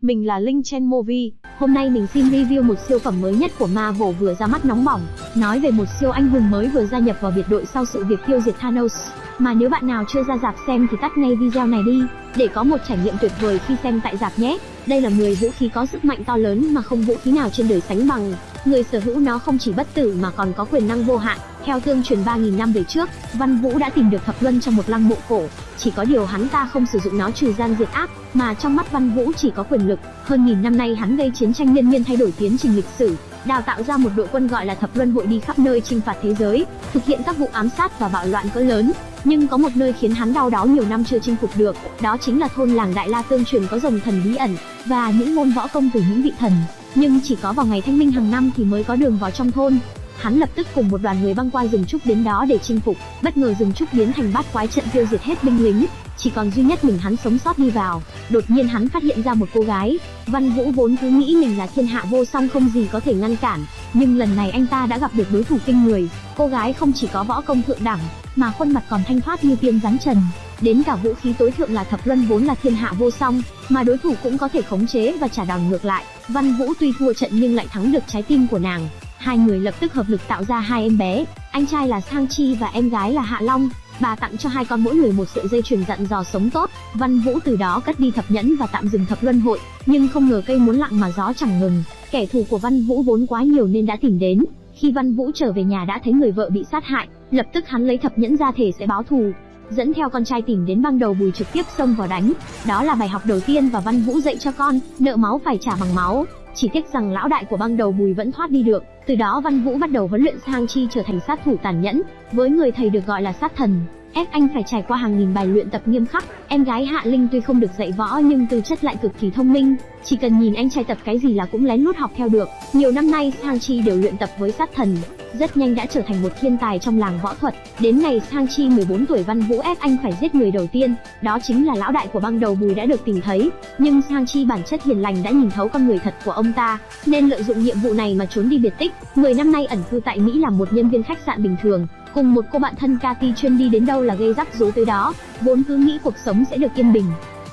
mình là Linh Chen Movie. Hôm nay mình xin review một siêu phẩm mới nhất của Marvel vừa ra mắt nóng bỏng, nói về một siêu anh hùng mới vừa gia nhập vào biệt đội sau sự việc tiêu diệt Thanos. Mà nếu bạn nào chưa ra dạp xem thì tắt ngay video này đi, để có một trải nghiệm tuyệt vời khi xem tại dạp nhé. Đây là 10 vũ khí có sức mạnh to lớn mà không vũ khí nào trên đời sánh bằng. Người sở hữu nó không chỉ bất tử mà còn có quyền năng vô hạn. Theo tương truyền 3.000 năm về trước, Văn Vũ đã tìm được thập luân trong một lăng mộ cổ. Chỉ có điều hắn ta không sử dụng nó trừ gian diệt ác, mà trong mắt Văn Vũ chỉ có quyền lực. Hơn nghìn năm nay hắn gây chiến tranh liên miên thay đổi tiến trình lịch sử, đào tạo ra một đội quân gọi là thập luân hội đi khắp nơi chinh phạt thế giới, thực hiện các vụ ám sát và bạo loạn cỡ lớn. Nhưng có một nơi khiến hắn đau đáu nhiều năm chưa chinh phục được, đó chính là thôn làng Đại La tương truyền có rồng thần bí ẩn và những môn võ công từ những vị thần. Nhưng chỉ có vào ngày thanh minh hàng năm thì mới có đường vào trong thôn. Hắn lập tức cùng một đoàn người băng qua rừng trúc đến đó để chinh phục, bất ngờ rừng trúc biến thành bát quái trận tiêu diệt hết binh lính, chỉ còn duy nhất mình hắn sống sót đi vào. Đột nhiên hắn phát hiện ra một cô gái, Văn Vũ vốn cứ nghĩ mình là thiên hạ vô song không gì có thể ngăn cản, nhưng lần này anh ta đã gặp được đối thủ kinh người. Cô gái không chỉ có võ công thượng đẳng, mà khuôn mặt còn thanh thoát như tiên rắn trần. Đến cả vũ khí tối thượng là thập luân vốn là thiên hạ vô song, mà đối thủ cũng có thể khống chế và trả đòn ngược lại. Văn Vũ tuy thua trận nhưng lại thắng được trái tim của nàng. Hai người lập tức hợp lực tạo ra hai em bé, anh trai là Sang Chi và em gái là Hạ Long. Bà tặng cho hai con mỗi người một sợi dây chuyền dặn dò sống tốt. Văn Vũ từ đó cất đi thập nhẫn và tạm dừng thập luân hội, nhưng không ngờ cây muốn lặng mà gió chẳng ngừng. Kẻ thù của Văn Vũ vốn quá nhiều nên đã tìm đến. Khi Văn Vũ trở về nhà đã thấy người vợ bị sát hại, lập tức hắn lấy thập nhẫn ra thể sẽ báo thù, dẫn theo con trai tìm đến băng đầu bùi trực tiếp xông vào đánh. Đó là bài học đầu tiên và Văn Vũ dạy cho con, nợ máu phải trả bằng máu. Chỉ tiếc rằng lão đại của băng đầu bùi vẫn thoát đi được. Từ đó Văn Vũ bắt đầu huấn luyện Sang Chi trở thành sát thủ tàn nhẫn, với người thầy được gọi là sát thần. Ép anh phải trải qua hàng nghìn bài luyện tập nghiêm khắc. Em gái Hạ Linh tuy không được dạy võ nhưng tư chất lại cực kỳ thông minh, chỉ cần nhìn anh trai tập cái gì là cũng lén lút học theo được. Nhiều năm nay Sang Chi đều luyện tập với sát thần, rất nhanh đã trở thành một thiên tài trong làng võ thuật. Đến ngày Sang Chi 14 tuổi Văn Vũ ép anh phải giết người đầu tiên, đó chính là lão đại của băng đầu Bùi đã được tìm thấy. Nhưng Sang Chi bản chất hiền lành đã nhìn thấu con người thật của ông ta, nên lợi dụng nhiệm vụ này mà trốn đi biệt tích. 10 năm nay ẩn cư tại Mỹ làm một nhân viên khách sạn bình thường, cùng một cô bạn thân Cathy chuyên đi đến đâu là gây rắc rối tới đó, vốn cứ nghĩ cuộc sống sẽ được yên bình.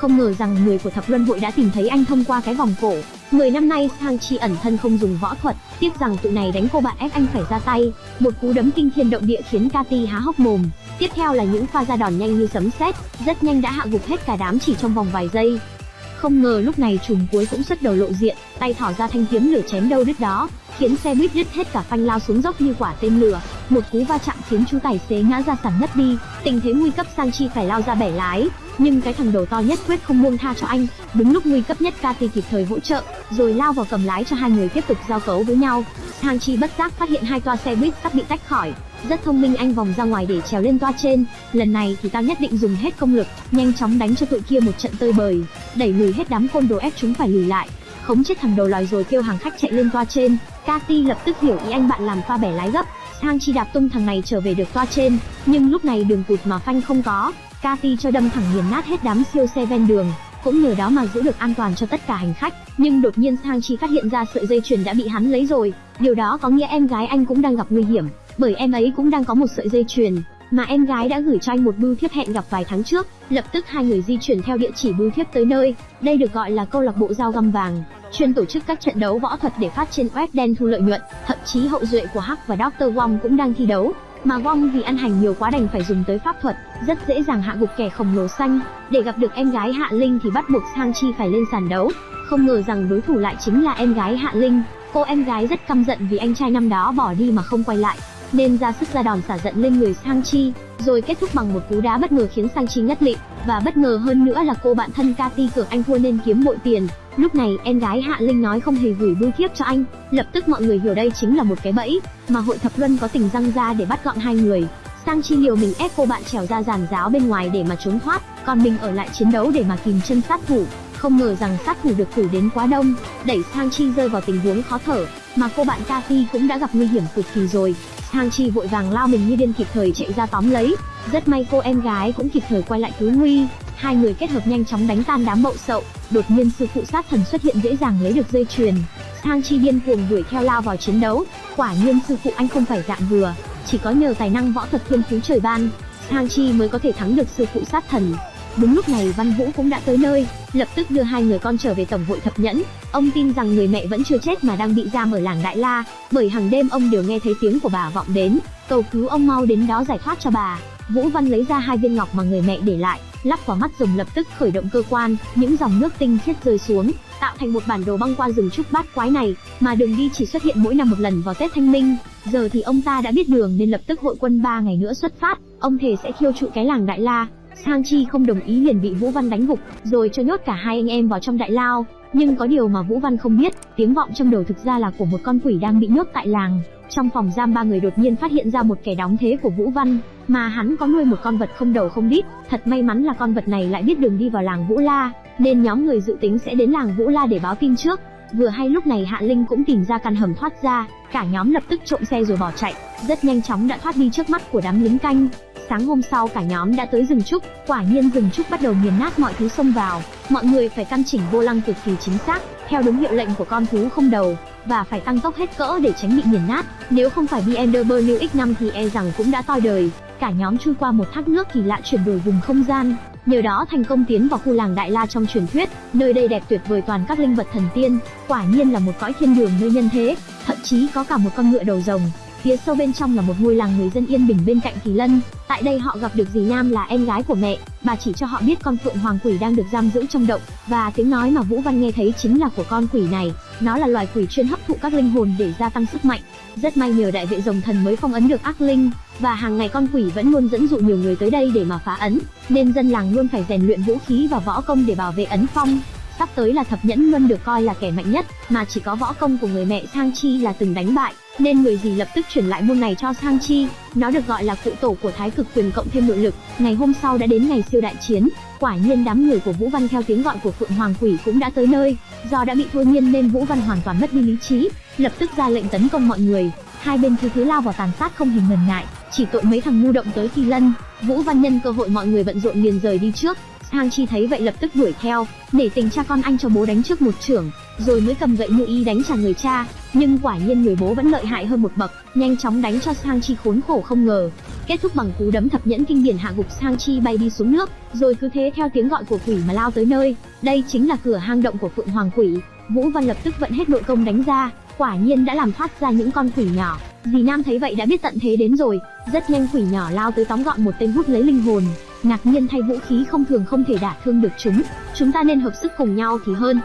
Không ngờ rằng người của thập luân hội đã tìm thấy anh thông qua cái vòng cổ. 10 năm nay Sang Chi ẩn thân không dùng võ thuật, tiếc rằng tụi này đánh cô bạn ép anh phải ra tay. Một cú đấm kinh thiên động địa khiến Cathy há hốc mồm. Tiếp theo là những pha ra đòn nhanh như sấm sét, rất nhanh đã hạ gục hết cả đám chỉ trong vòng vài giây. Không ngờ lúc này trùm cuối cũng xuất đầu lộ diện, tay thỏ ra thanh kiếm lửa chém đâu đứt đó, khiến xe buýt đứt hết cả phanh lao xuống dốc như quả tên lửa. Một cú va chạm khiến chú tài xế ngã ra sàn ngất đi, tình thế nguy cấp Sang Chi phải lao ra bẻ lái, nhưng cái thằng đầu to nhất quyết không buông tha cho anh. Đúng lúc nguy cấp nhất Kati kịp thời hỗ trợ, rồi lao vào cầm lái cho hai người tiếp tục giao cấu với nhau. Sang Chi bất giác phát hiện hai toa xe buýt sắp bị tách khỏi, rất thông minh anh vòng ra ngoài để trèo lên toa trên. Lần này thì tao nhất định dùng hết công lực, nhanh chóng đánh cho tụi kia một trận tơi bời, đẩy lùi hết đám côn đồ ép chúng phải lùi lại. Khống chết thằng đầu lòi rồi kêu hàng khách chạy lên toa trên. Kati lập tức hiểu ý anh bạn làm pha bẻ lái gấp, Hang Chi đạp tung thằng này trở về được toa trên, nhưng lúc này đường cụt mà phanh không có, Cathy cho đâm thẳng nghiền nát hết đám siêu xe ven đường, cũng nhờ đó mà giữ được an toàn cho tất cả hành khách. Nhưng đột nhiên Sang Chi phát hiện ra sợi dây chuyền đã bị hắn lấy rồi, điều đó có nghĩa em gái anh cũng đang gặp nguy hiểm, bởi em ấy cũng đang có một sợi dây chuyền mà em gái đã gửi cho anh một bưu thiếp hẹn gặp vài tháng trước. Lập tức hai người di chuyển theo địa chỉ bưu thiếp tới nơi. Đây được gọi là câu lạc bộ dao găm vàng, chuyên tổ chức các trận đấu võ thuật để phát trên web đen thu lợi nhuận. Thậm chí hậu duệ của Hắc và Dr. Wong cũng đang thi đấu. Mà Wong vì ăn hành nhiều quá đành phải dùng tới pháp thuật, rất dễ dàng hạ gục kẻ khổng lồ xanh. Để gặp được em gái Hạ Linh thì bắt buộc Sang Chi phải lên sàn đấu. Không ngờ rằng đối thủ lại chính là em gái Hạ Linh. Cô em gái rất căm giận vì anh trai năm đó bỏ đi mà không quay lại, nên ra sức ra đòn xả giận lên người Sang Chi, rồi kết thúc bằng một cú đá bất ngờ khiến Sang Chi ngất lịm, và bất ngờ hơn nữa là cô bạn thân Cathy cường anh thua nên kiếm bội tiền. Lúc này em gái Hạ Linh nói không hề gửi bưu thiếp cho anh, lập tức mọi người hiểu đây chính là một cái bẫy, mà hội thập luân có tình răng ra để bắt gọn hai người. Sang Chi liều mình ép cô bạn trèo ra giàn giáo bên ngoài để mà trốn thoát, còn mình ở lại chiến đấu để mà kìm chân sát thủ. Không ngờ rằng sát thủ được cử đến quá đông, đẩy Sang Chi rơi vào tình huống khó thở, mà cô bạn Cathy cũng đã gặp nguy hiểm cực kỳ rồi. Sang Chi vội vàng lao mình như điên kịp thời chạy ra tóm lấy, rất may cô em gái cũng kịp thời quay lại cứu nguy. Hai người kết hợp nhanh chóng đánh tan đám bậu sậu, đột nhiên sư phụ sát thần xuất hiện dễ dàng lấy được dây chuyền. thang Chi điên cuồng đuổi theo lao vào chiến đấu, quả nhiên sư phụ anh không phải dạng vừa, chỉ có nhờ tài năng võ thuật thiên phú trời ban, thang Chi mới có thể thắng được sư phụ sát thần. Đúng lúc này Văn Vũ cũng đã tới nơi, lập tức đưa hai người con trở về tổng hội thập nhẫn. Ông tin rằng người mẹ vẫn chưa chết mà đang bị giam ở làng Đại La, bởi hàng đêm ông đều nghe thấy tiếng của bà vọng đến, cầu cứu ông mau đến đó giải thoát cho bà. Vũ Văn lấy ra hai viên ngọc mà người mẹ để lại, lắp vào mắt rồng lập tức khởi động cơ quan, những dòng nước tinh khiết rơi xuống, tạo thành một bản đồ băng qua rừng trúc bát quái này, mà đường đi chỉ xuất hiện mỗi năm một lần vào Tết Thanh Minh. Giờ thì ông ta đã biết đường nên lập tức hội quân ba ngày nữa xuất phát, ông thề sẽ thiêu trụi cái làng Đại La. Sang Chi không đồng ý liền bị Vũ Văn đánh gục, rồi cho nhốt cả hai anh em vào trong đại lao. Nhưng có điều mà Vũ Văn không biết, tiếng vọng trong đầu thực ra là của một con quỷ đang bị nhốt tại làng. Trong phòng giam ba người đột nhiên phát hiện ra một kẻ đóng thế của Vũ Văn, mà hắn có nuôi một con vật không đầu không đít, thật may mắn là con vật này lại biết đường đi vào làng Vũ La, nên nhóm người dự tính sẽ đến làng Vũ La để báo tin trước. Vừa hay lúc này Hạ Linh cũng tìm ra căn hầm thoát ra, cả nhóm lập tức trộm xe rồi bỏ chạy, rất nhanh chóng đã thoát đi trước mắt của đám lính canh. Sáng hôm sau cả nhóm đã tới rừng trúc, quả nhiên rừng trúc bắt đầu nghiền nát mọi thứ xông vào, mọi người phải căn chỉnh vô lăng cực kỳ chính xác, theo đúng hiệu lệnh của con thú không đầu, và phải tăng tốc hết cỡ để tránh bị nghiền nát, nếu không phải BMW New X5 thì e rằng cũng đã toi đời. Cả nhóm chui qua một thác nước kỳ lạ chuyển đổi vùng không gian, nhờ đó thành công tiến vào khu làng Đại La trong truyền thuyết, nơi đây đẹp tuyệt vời toàn các linh vật thần tiên, quả nhiên là một cõi thiên đường nơi nhân thế, thậm chí có cả một con ngựa đầu rồng. Phía sâu bên trong là một ngôi làng người dân yên bình bên cạnh Kỳ Lân. Tại đây họ gặp được dì Nam là em gái của mẹ, bà chỉ cho họ biết con phượng hoàng quỷ đang được giam giữ trong động, và tiếng nói mà Vũ Văn nghe thấy chính là của con quỷ này. Nó là loài quỷ chuyên hấp thụ các linh hồn để gia tăng sức mạnh. Rất may nhờ đại vệ rồng thần mới phong ấn được ác linh, và hàng ngày con quỷ vẫn luôn dẫn dụ nhiều người tới đây để mà phá ấn, nên dân làng luôn phải rèn luyện vũ khí và võ công để bảo vệ ấn phong. Sắp tới là thập nhẫn luôn được coi là kẻ mạnh nhất, mà chỉ có võ công của người mẹ Sang Chi là từng đánh bại, nên người gì lập tức chuyển lại môn này cho Sang Chi. Nó được gọi là cụ tổ của Thái Cực Quyền cộng thêm nội lực. Ngày hôm sau đã đến ngày siêu đại chiến, quả nhiên đám người của Vũ Văn theo tiếng gọi của Phượng Hoàng Quỷ cũng đã tới nơi. Do đã bị thôi miên nên Vũ Văn hoàn toàn mất đi lý trí, lập tức ra lệnh tấn công mọi người. Hai bên cứ thứ lao vào tàn sát không hề ngần ngại, chỉ tội mấy thằng ngu động tới Kỳ Lân. Vũ Văn nhân cơ hội mọi người bận rộn liền rời đi trước, Sang Chi thấy vậy lập tức đuổi theo, để tình cha con anh cho bố đánh trước một trưởng, rồi mới cầm gậy như y đánh trả người cha. Nhưng quả nhiên người bố vẫn lợi hại hơn một bậc, nhanh chóng đánh cho Sang Chi khốn khổ không ngờ. Kết thúc bằng cú đấm thập nhẫn kinh điển hạ gục Sang Chi bay đi xuống nước, rồi cứ thế theo tiếng gọi của quỷ mà lao tới nơi. Đây chính là cửa hang động của Phượng Hoàng Quỷ. Vũ Văn lập tức vận hết nội công đánh ra, quả nhiên đã làm thoát ra những con quỷ nhỏ. Dì Nam thấy vậy đã biết tận thế đến rồi, rất nhanh quỷ nhỏ lao tới tóm gọn một tên hút lấy linh hồn, ngạc nhiên thay vũ khí không thường không thể đả thương được chúng, chúng ta nên hợp sức cùng nhau thì hơn.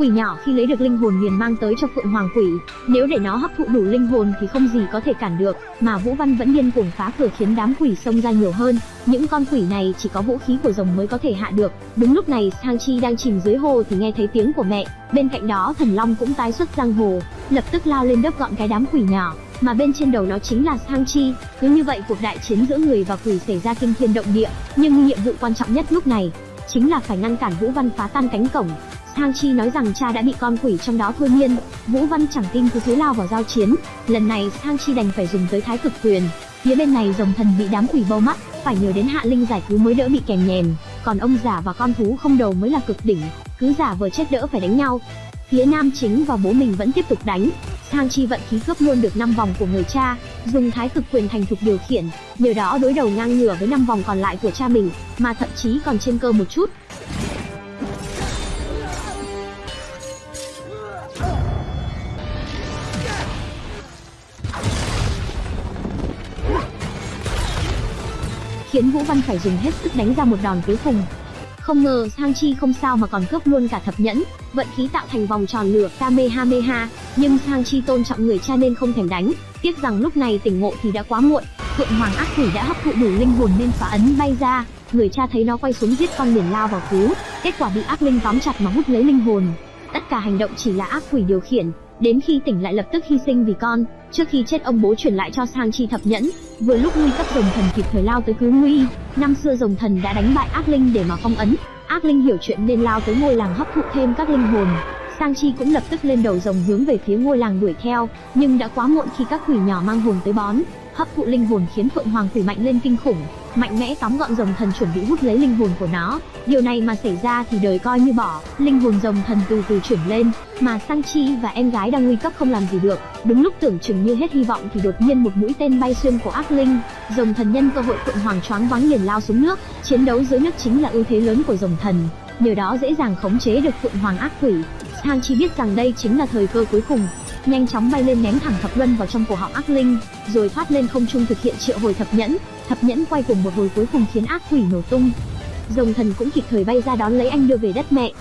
Quỷ nhỏ khi lấy được linh hồn liền mang tới cho Phượng Hoàng Quỷ, nếu để nó hấp thụ đủ linh hồn thì không gì có thể cản được, mà Vũ Văn vẫn điên cuồng phá cửa khiến đám quỷ xông ra nhiều hơn. Những con quỷ này chỉ có vũ khí của rồng mới có thể hạ được. Đúng lúc này, Sang Chi đang chìm dưới hồ thì nghe thấy tiếng của mẹ, bên cạnh đó Thần Long cũng tái xuất giang hồ, lập tức lao lên đớp gọn cái đám quỷ nhỏ, mà bên trên đầu nó chính là Sang Chi. Cứ như vậy cuộc đại chiến giữa người và quỷ xảy ra kinh thiên động địa, nhưng nhiệm vụ quan trọng nhất lúc này chính là phải ngăn cản Vũ Văn phá tan cánh cổng. Thang Chi nói rằng cha đã bị con quỷ trong đó thôi miên, Vũ Văn chẳng tin cứ thế lao vào giao chiến. Lần này Thang Chi đành phải dùng tới thái cực quyền. Phía bên này rồng thần bị đám quỷ bâu mắt, phải nhờ đến Hạ Linh giải cứu mới đỡ bị kèm nhèm, còn ông giả và con thú không đầu mới là cực đỉnh, cứ giả vờ chết đỡ phải đánh nhau. Phía nam chính và bố mình vẫn tiếp tục đánh, Thang Chi vận khí cướp luôn được 5 vòng của người cha, dùng thái cực quyền thành thục điều khiển, nhờ đó đối đầu ngang ngửa với 5 vòng còn lại của cha mình, mà thậm chí còn trên cơ một chút. Khiến Vũ Văn phải dùng hết sức đánh ra một đòn cuối cùng. Không ngờ Sang Chi không sao mà còn cướp luôn cả thập nhẫn, vận khí tạo thành vòng tròn lửa Kamehameha, nhưng Sang Chi tôn trọng người cha nên không thèm đánh, tiếc rằng lúc này tỉnh ngộ thì đã quá muộn. Phượng Hoàng ác quỷ đã hấp thụ đủ linh hồn nên phá ấn bay ra, người cha thấy nó quay xuống giết con liền lao vào cứu, kết quả bị ác linh tóm chặt mà hút lấy linh hồn. Tất cả hành động chỉ là ác quỷ điều khiển, đến khi tỉnh lại lập tức hy sinh vì con. Trước khi chết ông bố chuyển lại cho Sang Chi thập nhẫn, vừa lúc nguy cấp rồng thần kịp thời lao tới cứu nguy. Năm xưa rồng thần đã đánh bại ác linh để mà phong ấn, ác linh hiểu chuyện nên lao tới ngôi làng hấp thụ thêm các linh hồn. Sang Chi cũng lập tức lên đầu rồng hướng về phía ngôi làng đuổi theo, nhưng đã quá muộn khi các quỷ nhỏ mang hồn tới bón, hấp thụ linh hồn khiến Phượng Hoàng quỷ mạnh lên kinh khủng mạnh mẽ tóm gọn rồng thần chuẩn bị hút lấy linh hồn của nó. Điều này mà xảy ra thì đời coi như bỏ, linh hồn rồng thần từ từ chuyển lên, mà Sang Chi và em gái đang nguy cấp không làm gì được. Đúng lúc tưởng chừng như hết hy vọng thì đột nhiên một mũi tên bay xuyên của ác linh, rồng thần nhân cơ hội phượng hoàng choáng váng liền lao xuống nước, chiến đấu dưới nước chính là ưu thế lớn của rồng thần, nhờ đó dễ dàng khống chế được phượng hoàng ác quỷ. Sang Chi biết rằng đây chính là thời cơ cuối cùng, nhanh chóng bay lên ném thẳng thập luân vào trong cổ họng ác linh, rồi thoát lên không trung thực hiện triệu hồi thập nhẫn. Thập nhẫn quay cùng một hồi cuối cùng khiến ác quỷ nổ tung. Rồng thần cũng kịp thời bay ra đón lấy anh đưa về đất mẹ.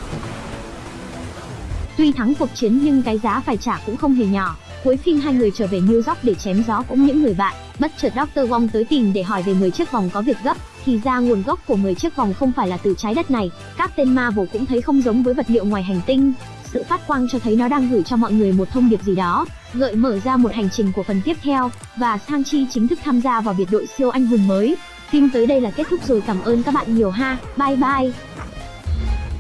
Tuy thắng cuộc chiến nhưng cái giá phải trả cũng không hề nhỏ. Cuối phim hai người trở về New York để chém gió cũng những người bạn. Bất chợt Dr. Wong tới tìm để hỏi về 10 chiếc vòng có việc gấp. Thì ra nguồn gốc của 10 chiếc vòng không phải là từ trái đất này. Các tên Marvel cũng thấy không giống với vật liệu ngoài hành tinh. Sự phát quang cho thấy nó đang gửi cho mọi người một thông điệp gì đó, gợi mở ra một hành trình của phần tiếp theo, và Sang Chi chính thức tham gia vào biệt đội siêu anh hùng mới. Phim tới đây là kết thúc rồi cảm ơn các bạn nhiều ha, bye bye.